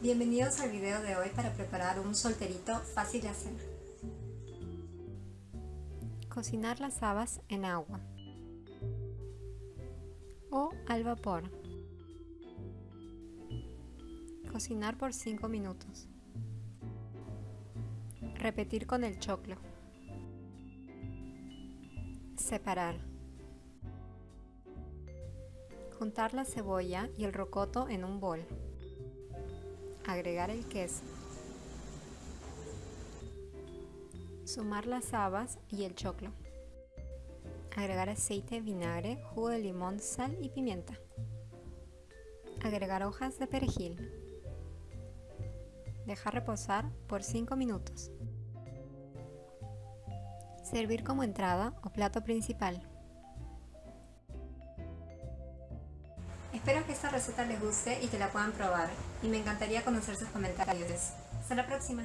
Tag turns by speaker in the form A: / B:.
A: Bienvenidos al video de hoy para preparar un solterito fácil de hacer. Cocinar las habas en agua o al vapor. Cocinar por 5 minutos. Repetir con el choclo. Separar. Juntar la cebolla y el rocoto en un bol. Agregar el queso. Sumar las habas y el choclo. Agregar aceite, vinagre, jugo de limón, sal y pimienta. Agregar hojas de perejil. Dejar reposar por 5 minutos. Servir como entrada o plato principal. Espero que esta receta les guste y que la puedan probar, y me encantaría conocer sus comentarios. Hasta la próxima.